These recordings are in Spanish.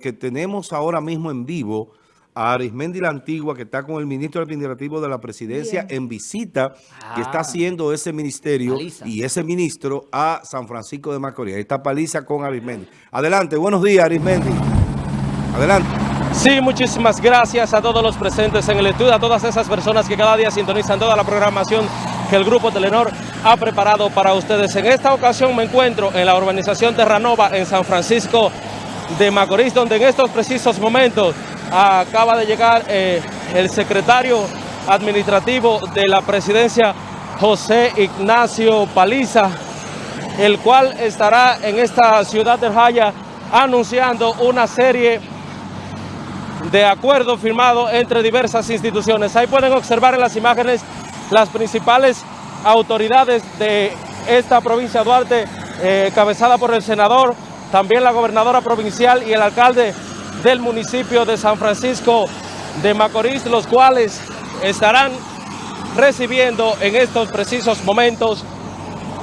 que tenemos ahora mismo en vivo a Arismendi la Antigua, que está con el ministro administrativo de la presidencia en visita, que está ah. haciendo ese ministerio y ese ministro a San Francisco de Macorís. Ahí está Paliza con Arismendi. Adelante, buenos días Arismendi. Adelante. Sí, muchísimas gracias a todos los presentes en el estudio, a todas esas personas que cada día sintonizan toda la programación que el Grupo Telenor ha preparado para ustedes. En esta ocasión me encuentro en la urbanización Terranova en San Francisco de Macorís, donde en estos precisos momentos acaba de llegar eh, el secretario administrativo de la presidencia, José Ignacio Paliza, el cual estará en esta ciudad de Jaya anunciando una serie de acuerdos firmados entre diversas instituciones. Ahí pueden observar en las imágenes las principales autoridades de esta provincia de Duarte, eh, cabezada por el senador también la gobernadora provincial y el alcalde del municipio de San Francisco de Macorís, los cuales estarán recibiendo en estos precisos momentos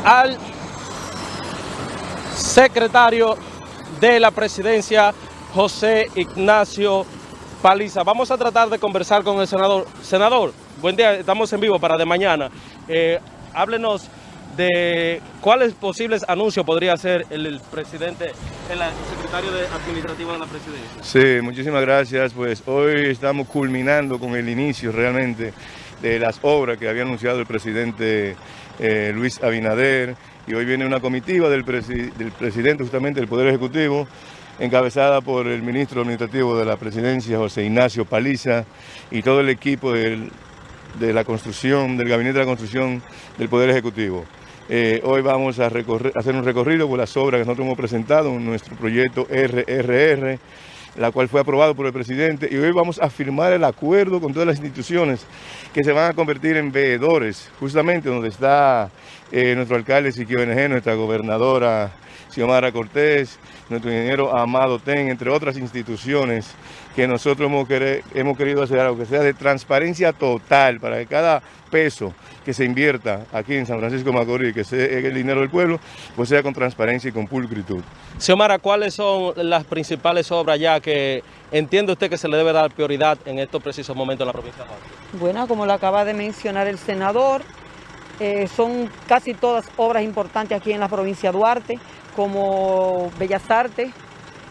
al secretario de la presidencia, José Ignacio Paliza. Vamos a tratar de conversar con el senador. Senador, buen día, estamos en vivo para de mañana. Eh, háblenos de cuáles posibles anuncios podría hacer el, presidente, el secretario administrativo de la presidencia. Sí, muchísimas gracias. Pues hoy estamos culminando con el inicio realmente de las obras que había anunciado el presidente eh, Luis Abinader y hoy viene una comitiva del presidente justamente del Poder Ejecutivo encabezada por el ministro administrativo de la presidencia, José Ignacio Paliza, y todo el equipo de la construcción, del Gabinete de la Construcción del Poder Ejecutivo. Eh, hoy vamos a, hacer un recorrido por las obras que nosotros hemos presentado en nuestro proyecto RRR, la cual fue aprobado por el presidente, y hoy vamos a firmar el acuerdo con todas las instituciones que se van a convertir en veedores, justamente donde está eh, nuestro alcalde Siquio NG, nuestra gobernadora Xiomara Cortés, nuestro ingeniero Amado Ten, entre otras instituciones que nosotros hemos, hemos querido hacer algo que sea de transparencia total para que cada peso que se invierta aquí en San Francisco Macorís, que sea el dinero del pueblo, pues sea con transparencia y con pulcritud. Xiomara, ¿cuáles son las principales obras ya que entiende usted que se le debe dar prioridad en estos precisos momentos en la provincia de Macorís? Bueno, como lo acaba de mencionar el senador, eh, son casi todas obras importantes aquí en la provincia de Duarte, como Bellas Artes,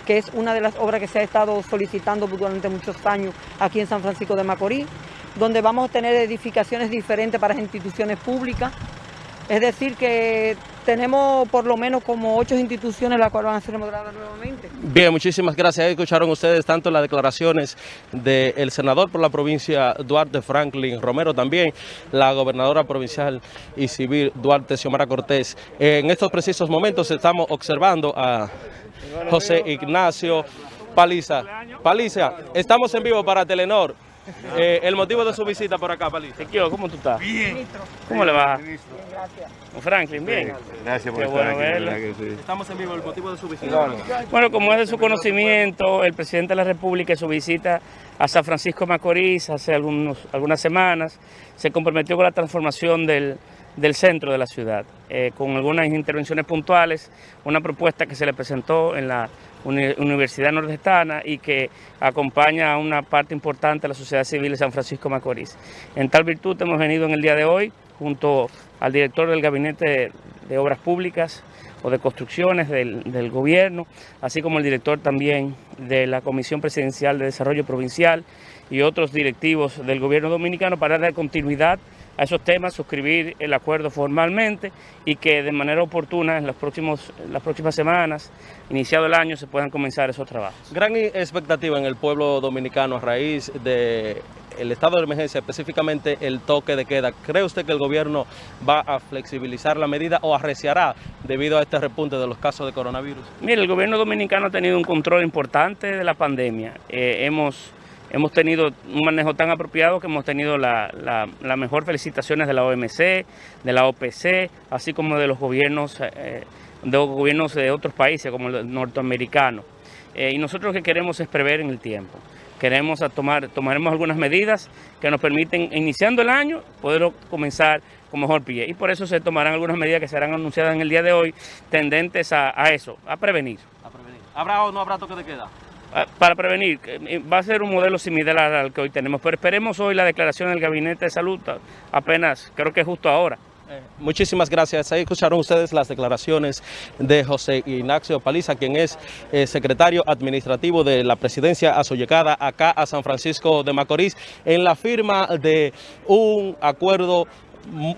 que es una de las obras que se ha estado solicitando durante muchos años aquí en San Francisco de Macorís donde vamos a tener edificaciones diferentes para las instituciones públicas. Es decir, que tenemos por lo menos como ocho instituciones las cuales van a ser remodeladas nuevamente. Bien, muchísimas gracias. Escucharon ustedes tanto las declaraciones del senador por la provincia Duarte Franklin Romero, también la gobernadora provincial y civil Duarte Xiomara Cortés. En estos precisos momentos estamos observando a José Ignacio Paliza. Paliza, estamos en vivo para Telenor. Eh, el motivo de su visita por acá, Palito. ¿cómo tú estás? Bien. ¿Cómo le va? Bien, gracias. Franklin, bien. gracias por estar aquí. Estamos en vivo, el motivo de su visita. Bueno, como es de su conocimiento, el presidente de la República en su visita a San Francisco Macorís hace algunos, algunas semanas se comprometió con la transformación del, centro de la ciudad, eh, con algunas intervenciones puntuales, una propuesta que se le presentó en la Universidad Nordestana y que acompaña a una parte importante de la sociedad civil de San Francisco Macorís. En tal virtud hemos venido en el día de hoy junto al director del Gabinete de Obras Públicas o de Construcciones del, Gobierno, así como el director también de la Comisión Presidencial de Desarrollo Provincial y otros directivos del Gobierno Dominicano para dar continuidad a esos temas, suscribir el acuerdo formalmente y que de manera oportuna en, los próximos, las próximas semanas, iniciado el año, se puedan comenzar esos trabajos. Gran expectativa en el pueblo dominicano a raíz de el estado de emergencia, específicamente el toque de queda. ¿Cree usted que el gobierno va a flexibilizar la medida o arreciará debido a este repunte de los casos de coronavirus? Mire, el gobierno dominicano ha tenido un control importante de la pandemia. Eh, hemos Hemos tenido un manejo tan apropiado que hemos tenido las la, mejor felicitaciones de la OMC, de la OPC, así como de los gobiernos, eh, de gobiernos de otros países como el norteamericano. Eh, y nosotros lo que queremos es prever en el tiempo. Queremos tomar, tomaremos algunas medidas que nos permiten, iniciando el año, poder comenzar con mejor pie. Y por eso se tomarán algunas medidas que serán anunciadas en el día de hoy, tendentes a, eso, a prevenir. a prevenir. ¿Habrá o no habrá toque de queda? Ah, para prevenir, eh, va a ser un modelo similar al que hoy tenemos, pero esperemos hoy la declaración del Gabinete de Salud, apenas, creo que justo ahora. Eh, muchísimas gracias. Ahí escucharon ustedes las declaraciones de José Ignacio Paliza, quien es eh, secretario administrativo de la presidencia asoyecada acá a San Francisco de Macorís, en la firma de un acuerdo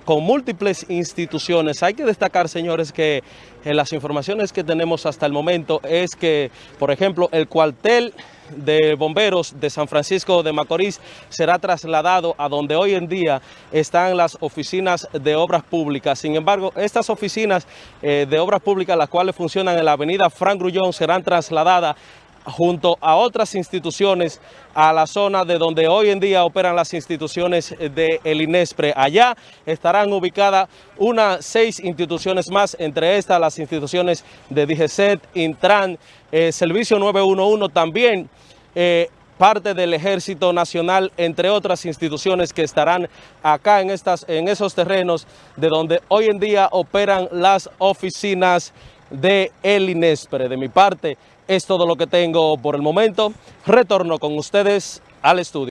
con múltiples instituciones. Hay que destacar, señores, que en las informaciones que tenemos hasta el momento es que, por ejemplo, el cuartel de bomberos de San Francisco de Macorís será trasladado a donde hoy en día están las oficinas de obras públicas. Sin embargo, estas oficinas eh, de obras públicas, las cuales funcionan en la avenida Frank Grullón, serán trasladadas junto a otras instituciones a la zona de donde hoy en día operan las instituciones de el INESPRE. Allá estarán ubicadas unas seis instituciones más, entre estas las instituciones de DGCET, Intran, eh, Servicio 911 también, eh, parte del Ejército Nacional, entre otras instituciones que estarán acá en, estas, en esos terrenos de donde hoy en día operan las oficinas de el INESPRE. De mi parte, es todo lo que tengo por el momento. Retorno con ustedes al estudio.